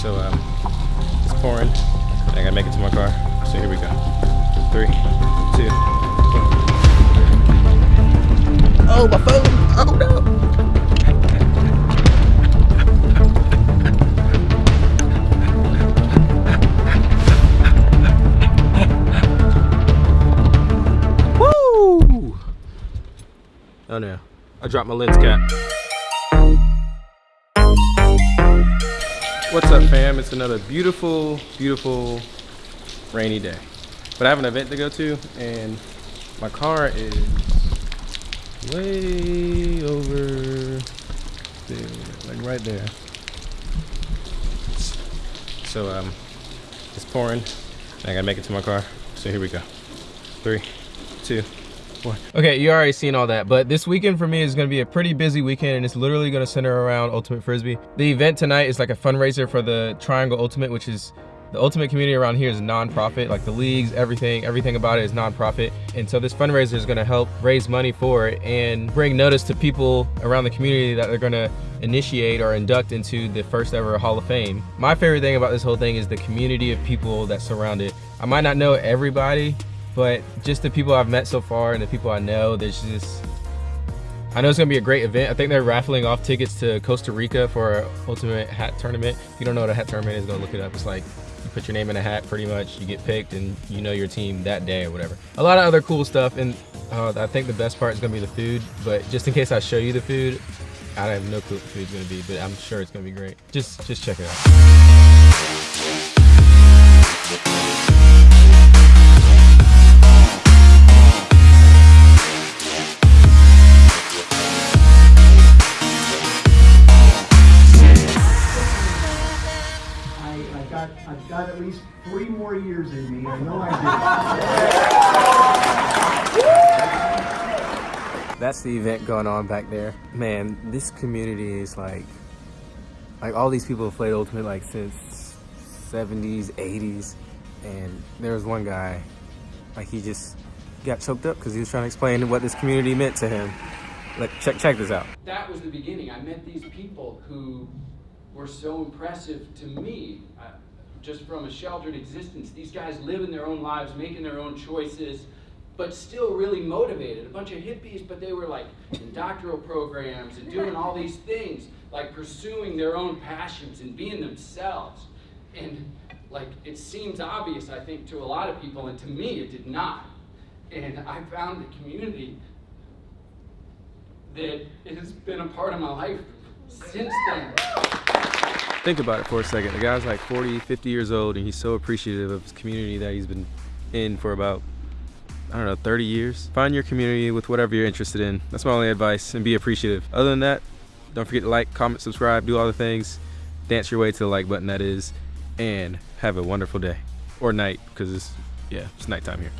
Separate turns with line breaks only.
So um, it's pouring. I gotta make it to my car. So here we go. Three, two, one. Oh, my phone! Oh no! Woo! Oh no, I dropped my lens cap. What's up fam? It's another beautiful, beautiful rainy day. But I have an event to go to and my car is way over there, like right there. So um, it's pouring. I gotta make it to my car. So here we go. Three, two, one. Okay, you already seen all that, but this weekend for me is gonna be a pretty busy weekend and it's literally gonna center around Ultimate Frisbee. The event tonight is like a fundraiser for the Triangle Ultimate, which is the ultimate community around here is non-profit like the leagues everything everything about it is non-profit and so this fundraiser is going to help raise money for it and bring notice to people around the community that they're going to initiate or induct into the first ever hall of fame my favorite thing about this whole thing is the community of people that surround it i might not know everybody but just the people i've met so far and the people i know there's just I know it's gonna be a great event. I think they're raffling off tickets to Costa Rica for an ultimate hat tournament. If you don't know what a hat tournament is, go look it up. It's like you put your name in a hat pretty much, you get picked and you know your team that day or whatever. A lot of other cool stuff and uh, I think the best part is gonna be the food, but just in case I show you the food, I have no clue what the food's gonna be, but I'm sure it's gonna be great. Just, just check it out.
Got, I've got at least three more years in me, I know I
That's the event going on back there. Man, this community is like, like all these people have played Ultimate like since 70s, 80s. And there was one guy, like he just got choked up because he was trying to explain what this community meant to him. Like, check, check this out.
that was the beginning. I met these people who were so impressive to me, uh, just from a sheltered existence. These guys living their own lives, making their own choices, but still really motivated. A bunch of hippies, but they were like in doctoral programs and doing all these things, like pursuing their own passions and being themselves. And like it seems obvious, I think, to a lot of people, and to me, it did not. And I found the community that has been a part of my life since then.
Think about it for a second. The guy's like 40, 50 years old, and he's so appreciative of his community that he's been in for about, I don't know, 30 years. Find your community with whatever you're interested in. That's my only advice, and be appreciative. Other than that, don't forget to like, comment, subscribe, do all the things. Dance your way to the like button, that is, and have a wonderful day. Or night, because it's, yeah, it's nighttime here.